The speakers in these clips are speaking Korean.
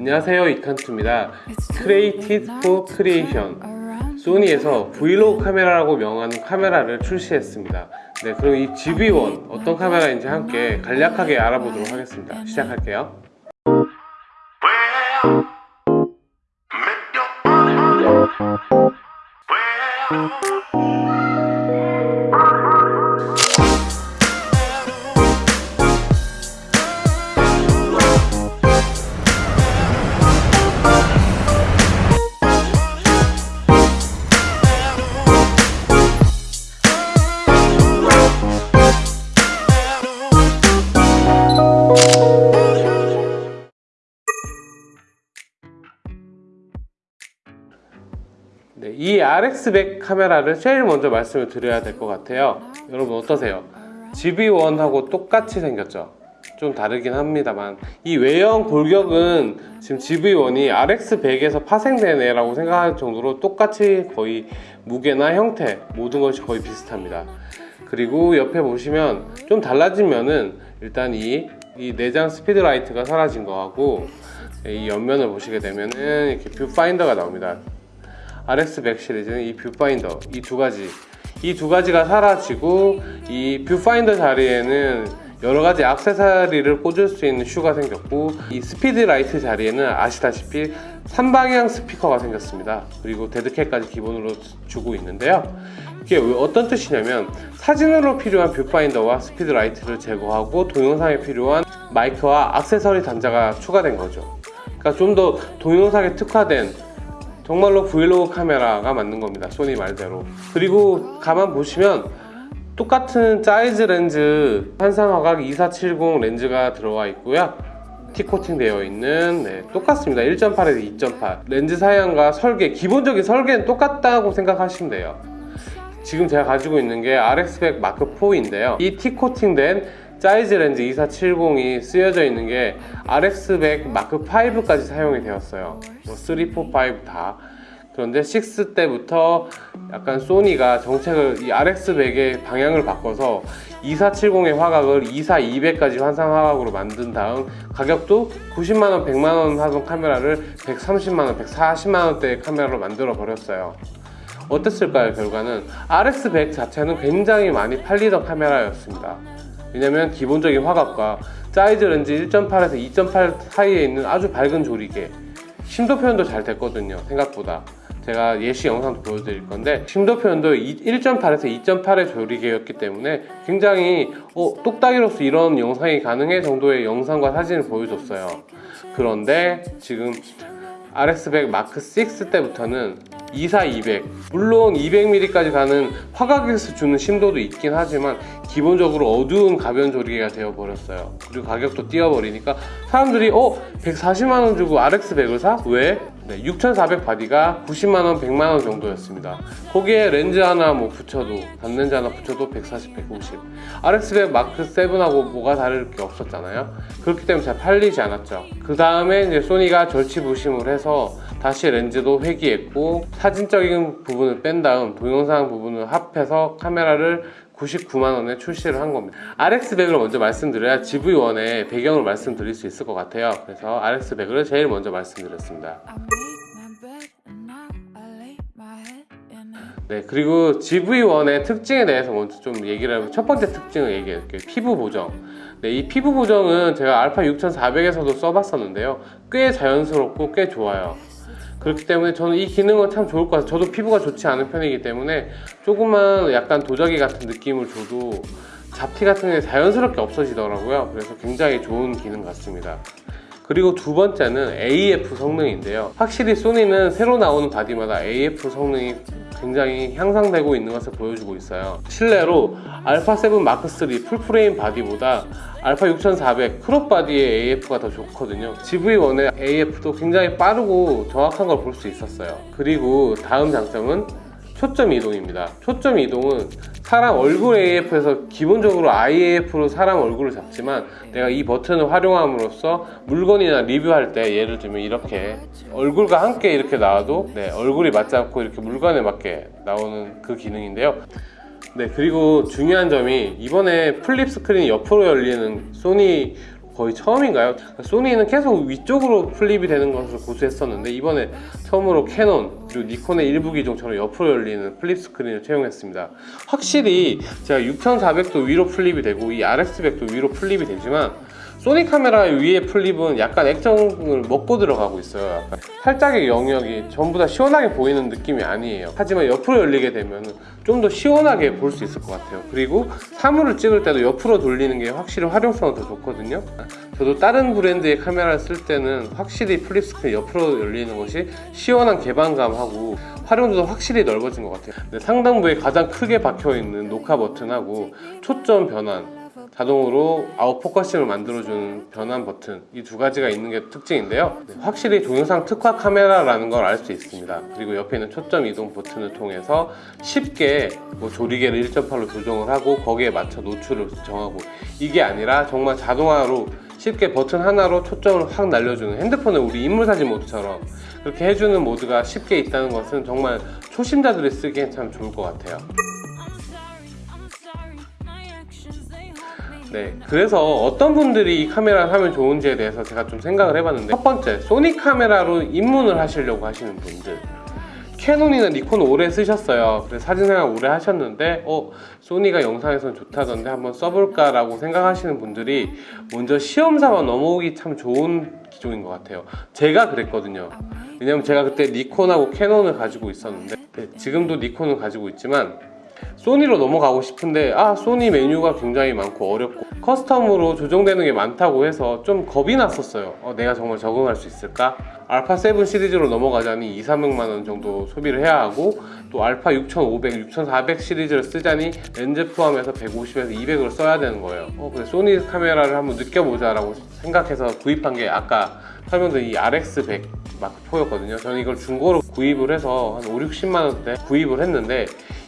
안녕하세요 이칸트입니다. Created for Creation. 소니에서 브이로그 카메라라고 명하는 카메라를 출시했습니다. 네 그럼 이 GB1 어떤 카메라인지 함께 간략하게 알아보도록 하겠습니다. 시작할게요 RX100 카메라를 제일 먼저 말씀을 드려야 될 것 같아요 여러분 어떠세요? GB1하고 똑같이 생겼죠? 좀 다르긴 합니다만 이 외형 골격은 지금 GB1이 RX100에서 파생되네 라고 생각할 정도로 똑같이 거의 무게나 형태 모든 것이 거의 비슷합니다 그리고 옆에 보시면 좀 달라진 면은 일단 이, 이 내장 스피드라이트가 사라진 거하고 이 옆면을 보시게 되면은 이렇게 뷰파인더가 나옵니다 RX100 시리즈는 이 뷰파인더 이 두 가지 이 두 가지가 사라지고 이 뷰파인더 자리에는 여러 가지 액세서리를 꽂을 수 있는 shoe가 생겼고 이 speedlight 자리에는 아시다시피 3방향 스피커가 생겼습니다. 그리고 deadcat까지 기본으로 주고 있는데요. 이게 어떤 뜻이냐면 사진으로 필요한 뷰파인더와 speedlight를 제거하고 동영상에 필요한 마이크와 액세서리 단자가 추가된 거죠. 그러니까 좀 더 동영상에 특화된 정말로 브이로그 카메라가 맞는 겁니다. 소니 말대로. 그리고 가만 보시면 똑같은 사이즈 렌즈 환산화각 2470 렌즈가 들어가 있고요. T코팅 되어 있는 네, 똑같습니다. 1.8에서 2.8 렌즈 사양과 설계 기본적인 설계는 똑같다고 생각하시면 돼요. 지금 제가 가지고 있는 게 RX100 마크 4인데요. 이 T코팅 된 사이즈 렌즈 2470이 쓰여져 있는 게 RX100 마크 5까지 사용이 되었어요. 뭐 3, 4, 5다. 그런데 6 때부터 약간 소니가 정책을 이 RX100의 방향을 바꿔서 2470의 화각을 24200까지 환상 화각으로 만든 다음 가격도 90만원, 100만원 하던 카메라를 130만원, 140만원대의 카메라로 만들어 버렸어요. 어땠을까요 결과는? RX100 자체는 굉장히 많이 팔리던 카메라였습니다 왜냐면 기본적인 화각과 사이즈 렌즈 1.8에서 2.8 사이에 있는 아주 밝은 조리개. 심도 표현도 잘 됐거든요 생각보다. 제가 예시 영상도 보여드릴 건데 심도 표현도 1.8에서 2.8의 조리개였기 때문에 굉장히 어, 똑딱이로서 이런 영상이 가능해 정도의 영상과 사진을 보여줬어요. 그런데 지금 RX100 마크 6 때부터는 24200 물론 200mm까지 가는 화각에서 주는 심도도 있긴 하지만 기본적으로 어두운 가변 조리개가 되어 버렸어요 그리고 가격도 뛰어버리니까 사람들이 어? 140만원 주고 RX100을 사? 왜? 네, 6400 바디가 90만원, 100만원 정도였습니다. 거기에 렌즈 하나 뭐 붙여도 단렌즈 하나 붙여도 140, 150 RX100 마크 7하고 뭐가 다를 게 없었잖아요. 그렇기 때문에 잘 팔리지 않았죠. 그 다음에 이제 소니가 절치부심을 해서 다시 렌즈도 회귀했고 사진적인 부분을 뺀 다음 동영상 부분을 합해서 카메라를 99만원에 출시를 한 겁니다. RX100을 먼저 말씀드려야 GV1의 배경을 말씀드릴 수 있을 것 같아요. 그래서 RX100을 제일 먼저 말씀드렸습니다. 네 그리고 GV1의 특징에 대해서 먼저 좀 얘기를 해보면 첫 번째 특징을 얘기할게요. 피부 보정. 네, 이 피부 보정은 제가 알파 6400에서도 써봤었는데요. 꽤 자연스럽고 꽤 좋아요 그렇기 때문에 저는 이 기능은 참 좋을 것 같아요. 저도 피부가 좋지 않은 편이기 때문에 조금만 약간 도자기 같은 느낌을 줘도 잡티 같은 게 자연스럽게 없어지더라고요. 그래서 굉장히 좋은 기능 같습니다. 그리고 두 번째는 AF 성능인데요. 확실히 소니는 새로 나오는 바디마다 AF 성능이 굉장히 향상되고 있는 것을 보여주고 있어요. 실례로 알파7 마크3 full frame 바디보다 알파 6400 crop 바디의 AF가 더 좋거든요. ZV1의 AF도 굉장히 빠르고 정확한 걸 볼 수 있었어요. 그리고 다음 장점은 초점 이동입니다. 초점 이동은 사람 얼굴 AF에서 기본적으로 Eye AF로 사람 얼굴을 잡지만 내가 이 버튼을 활용함으로써 물건이나 리뷰할 때 예를 들면 이렇게 얼굴과 함께 이렇게 나와도 네, 얼굴이 맞지 않고 이렇게 물건에 맞게 나오는 그 기능인데요. 네 그리고 중요한 점이 이번에 flip 스크린이 옆으로 열리는 소니 거의 처음인가요? 소니는 계속 위쪽으로 flip이 되는 것을 고수했었는데 이번에 처음으로 캐논 그리고 니콘의 일부 기종처럼 옆으로 열리는 flip 스크린을 채용했습니다. 확실히 제가 6400도 위로 flip이 되고 이 RX100도 위로 flip이 되지만 소니 카메라 위에 flip은 약간 액정을 먹고 들어가고 있어요. 약간 살짝의 영역이 전부 다 시원하게 보이는 느낌이 아니에요. 하지만 옆으로 열리게 되면 좀 더 시원하게 볼 수 있을 것 같아요. 그리고 사물을 찍을 때도 옆으로 돌리는 게 확실히 활용성은 더 좋거든요. 저도 다른 브랜드의 카메라를 쓸 때는 확실히 flip 스크린 옆으로 열리는 것이 시원한 개방감하고 활용도도 확실히 넓어진 것 같아요. 근데 상단부에 가장 크게 박혀 있는 녹화 버튼하고 초점 변환 자동으로 out focusing을 만들어주는 변환 버튼. 이 두 가지가 있는 게 특징인데요. 네, 확실히 동영상 특화 카메라라는 걸 알 수 있습니다. 그리고 옆에 있는 초점 이동 버튼을 통해서 쉽게 뭐 조리개를 1.8로 조정을 하고 거기에 맞춰 노출을 정하고 이게 아니라 정말 자동화로 쉽게 버튼 하나로 초점을 확 날려주는 핸드폰의 우리 인물사진 모드처럼 그렇게 해주는 모드가 쉽게 있다는 것은 정말 초심자들이 쓰기엔 참 좋을 것 같아요 네, 그래서 어떤 분들이 이 카메라를 하면 좋은지에 대해서 제가 좀 생각을 해봤는데 첫 번째, 소니 카메라로 입문을 하시려고 하시는 분들. 캐논이나 니콘 오래 쓰셨어요. 그래서 사진생활 오래 하셨는데 어, 소니가 영상에선 좋다던데 한번 써볼까 라고 생각하시는 분들이 먼저 시험삼아 넘어오기 참 좋은 기종인 것 같아요. 제가 그랬거든요. 왜냐면 제가 그때 니콘하고 캐논을 가지고 있었는데 네, 지금도 니콘을 가지고 있지만 소니로 넘어가고 싶은데 아 소니 메뉴가 굉장히 많고 어렵고 custom으로 조정되는 게 많다고 해서 좀 겁이 났었어요. 어, 내가 정말 적응할 수 있을까? 알파 7 시리즈로 넘어가자니 2, 300만 원 정도 소비를 해야 하고 또 알파 6500, 6400 시리즈를 쓰자니 렌즈 포함해서 150에서 200을 써야 되는 거예요. 어, 근데 소니 카메라를 한번 느껴보자 라고 생각해서 구입한 게 아까 설명드린 이 RX100 마크 4였거든요. 저는 이걸 중고로 구입을 해서 한 5, 60만 원대 구입을 했는데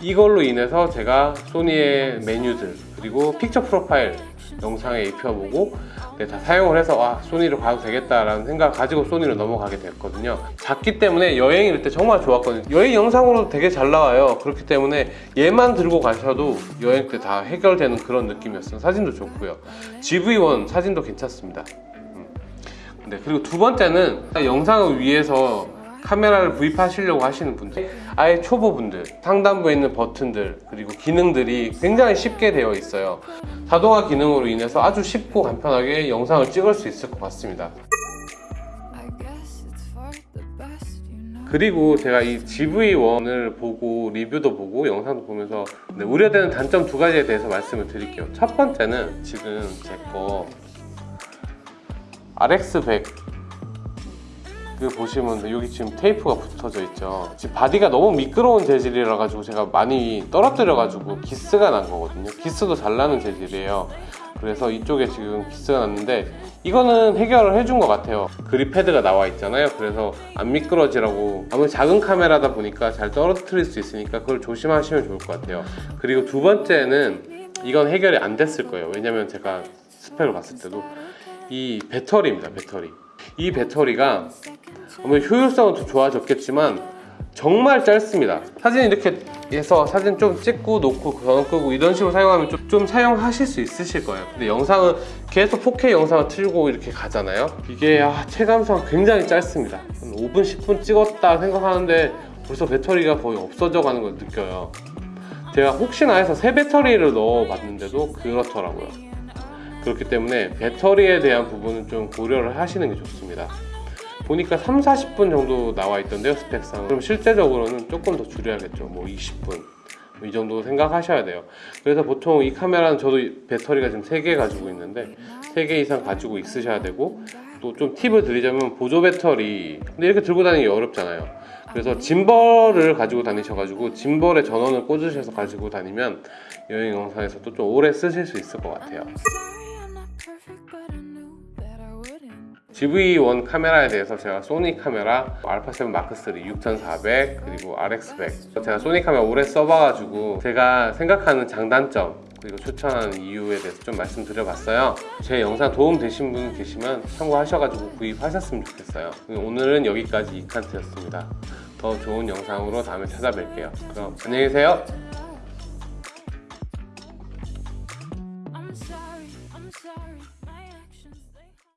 이걸로 인해서 제가 소니의 메뉴들 그리고 픽처 프로파일 영상에 입혀보고 네, 다 사용을 해서 아 소니로 가도 되겠다라는 생각을 가지고 소니로 넘어가게 됐거든요. 작기 때문에 여행일 때 정말 좋았거든요. 여행 영상으로 되게 잘 나와요. 그렇기 때문에 얘만 들고 가셔도 여행 때 다 해결되는 그런 느낌이었어요. 사진도 좋고요. GV1 사진도 괜찮습니다. 네, 그리고 두 번째는 영상을 위해서 카메라를 구입하시려고 하시는 분들 아예 초보분들 상단부에 있는 버튼들 그리고 기능들이 굉장히 쉽게 되어 있어요. 자동화 기능으로 인해서 아주 쉽고 간편하게 영상을 찍을 수 있을 것 같습니다. 그리고 제가 이 ZV1을 보고 리뷰도 보고 영상도 보면서 네, 우려되는 단점 두 가지에 대해서 말씀을 드릴게요. 첫 번째는 지금 제 거 RX100 그 보시면 여기 지금 테이프가 붙어져 있죠. 지금 바디가 너무 미끄러운 재질이라 가지고 제가 많이 떨어뜨려 가지고 기스가 난 거거든요. 기스도 잘 나는 재질이에요. 그래서 이쪽에 지금 기스가 났는데 이거는 해결을 해준 것 같아요. 그립 패드가 나와 있잖아요. 그래서 안 미끄러지라고 아무리 작은 카메라다 보니까 잘 떨어뜨릴 수 있으니까 그걸 조심하시면 좋을 것 같아요. 그리고 두 번째는 이건 해결이 안 됐을 거예요. 왜냐면 제가 스펙을 봤을 때도 이 배터리입니다 배터리 이 배터리가 아무 효율성은 더 좋아졌겠지만 정말 짧습니다. 사진 이렇게 해서 사진 좀 찍고 놓고 전원 끄고 이런 식으로 사용하면 좀, 좀 사용하실 수 있으실 거예요. 근데 영상은 계속 4K 영상을 틀고 이렇게 가잖아요. 이게 아, 체감상 굉장히 짧습니다. 한 5분 10분 찍었다 생각하는데 벌써 배터리가 거의 없어져 가는 걸 느껴요. 제가 혹시나 해서 새 배터리를 넣어 봤는데도 그렇더라고요 그렇기 때문에 배터리에 대한 부분은 좀 고려를 하시는 게 좋습니다. 보니까 3, 40분 정도 나와 있던데요 스펙상. 그럼 실제적으로는 조금 더 줄여야겠죠. 뭐 20분. 이 정도 생각하셔야 돼요. 그래서 보통 이 카메라는 저도 배터리가 지금 3개 가지고 있는데 3개 이상 가지고 있으셔야 되고 또 좀 팁을 드리자면 보조 배터리. 근데 이렇게 들고 다니기 어렵잖아요. 그래서 짐벌을 가지고 다니셔가지고 짐벌에 전원을 꽂으셔서 가지고 다니면 여행 영상에서도 좀 오래 쓰실 수 있을 것 같아요 GV1 카메라에 대해서 제가 소니 카메라 알파7 마크3 6400 그리고 RX100 제가 소니 카메라 오래 써봐가지고 제가 생각하는 장단점 그리고 추천하는 이유에 대해서 좀 말씀드려봤어요. 제 영상 도움 되신 분 계시면 참고하셔가지고 구입하셨으면 좋겠어요. 오늘은 여기까지 이칸트였습니다. 더 좋은 영상으로 다음에 찾아뵐게요. 그럼 안녕히 계세요